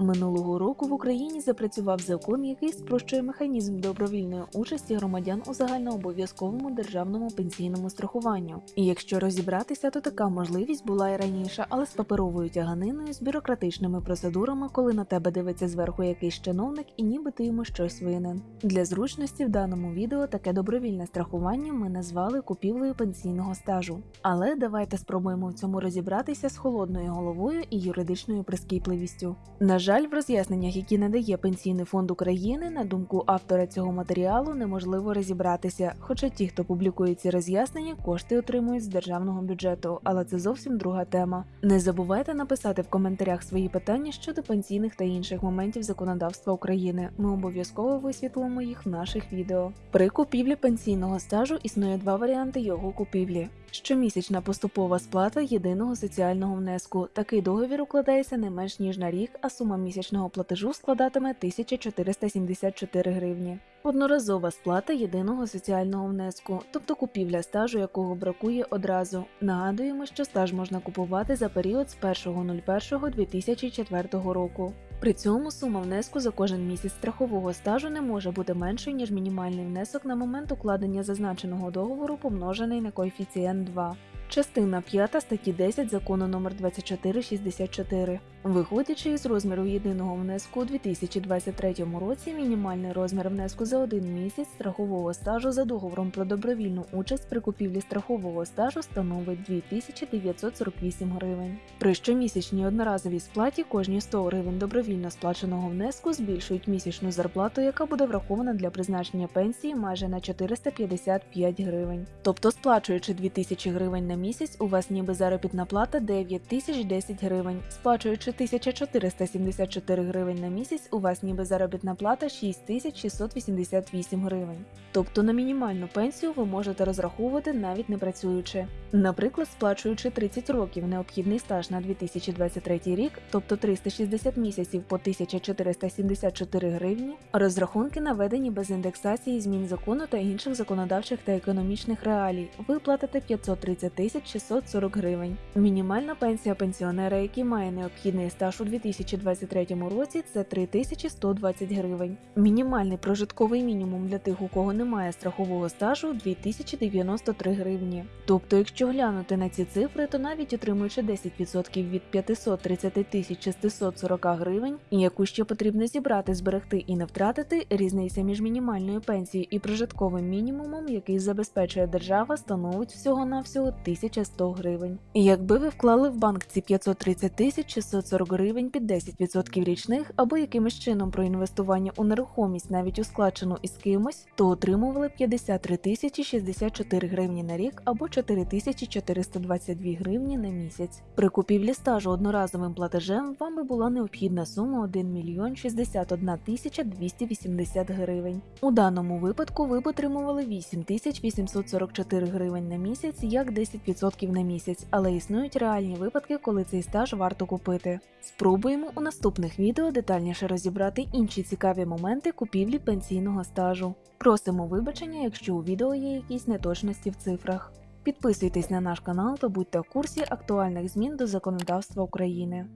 Минулого року в Україні запрацював закон, який спрощує механізм добровільної участі громадян у загальнообов'язковому державному пенсійному страхуванню. І якщо розібратися, то така можливість була і раніше, але з паперовою тяганиною, з бюрократичними процедурами, коли на тебе дивиться зверху якийсь чиновник і ніби ти йому щось винен. Для зручності в даному відео таке добровільне страхування ми назвали купівлею пенсійного стажу. Але давайте спробуємо в цьому розібратися з холодною головою і юридичною прискіпливістю. На жаль, в роз'ясненнях, які надає Пенсійний фонд України, на думку автора цього матеріалу, неможливо розібратися. Хоча ті, хто публікує ці роз'яснення, кошти отримують з державного бюджету, але це зовсім друга тема. Не забувайте написати в коментарях свої питання щодо пенсійних та інших моментів законодавства України. Ми обов'язково висвітлимо їх в наших відео. При купівлі пенсійного стажу існує два варіанти його купівлі. Щомісячна поступова сплата єдиного соціального внеску. Такий договір укладається не менш ніж на рік, а сума місячного платежу складатиме 1474 гривні. Одноразова сплата єдиного соціального внеску, тобто купівля стажу, якого бракує одразу. Нагадуємо, що стаж можна купувати за період з 1.01.2004 року. При цьому сума внеску за кожен місяць страхового стажу не може бути меншою, ніж мінімальний внесок на момент укладення зазначеного договору, помножений на коефіцієнт 2. Частина 5 статті 10 закону номер 2464. Виходячи із розміру єдиного внеску у 2023 році, мінімальний розмір внеску за один місяць страхового стажу за договором про добровільну участь при купівлі страхового стажу становить 2948 гривень. При щомісячній одноразовій сплаті кожні 100 гривень добровільно сплаченого внеску збільшують місячну зарплату, яка буде врахована для призначення пенсії майже на 455 гривень. Тобто, сплачуючи 2000 гривень на місяць, у вас ніби заробітна плата 9010 гривень, сплачуючи 1474 гривень на місяць, у вас ніби заробітна плата 6688 гривень. Тобто на мінімальну пенсію ви можете розраховувати навіть не працюючи. Наприклад, сплачуючи 30 років необхідний стаж на 2023 рік, тобто 360 місяців по 1474 гривні, розрахунки наведені без індексації змін закону та інших законодавчих та економічних реалій. Ви платите 530 тисяч 640 гривень. Мінімальна пенсія пенсіонера, який має необхідний Середній стаж у 2023 році це 3120 гривень. Мінімальний прожитковий мінімум для тих, у кого немає страхового стажу 2093 гривні. Тобто, якщо глянути на ці цифри, то навіть отримуючи 10% від 530 640 гривень, яку ще потрібно зібрати, зберегти і не втратити, різниця між мінімальною пенсією і прожитковим мінімумом, який забезпечує держава, становить всього-навсього 1100 гривень. Якби ви вклали в банк ці 530 640 540 гривень під 10% річних, або якимось чином про інвестування у нерухомість, навіть ускладчену із кимось, то отримували 53 тисячі 64 гривні на рік або 4 тисячі 422 гривні на місяць. При купівлі стажу одноразовим платежем вам би була необхідна сума 1 мільйон 61 тисяча 280 гривень. У даному випадку ви б отримували 8 тисяч 844 гривень на місяць як 10% на місяць, але існують реальні випадки, коли цей стаж варто купити. Спробуємо у наступних відео детальніше розібрати інші цікаві моменти купівлі пенсійного стажу. Просимо вибачення, якщо у відео є якісь неточності в цифрах. Підписуйтесь на наш канал та будьте в курсі актуальних змін до законодавства України.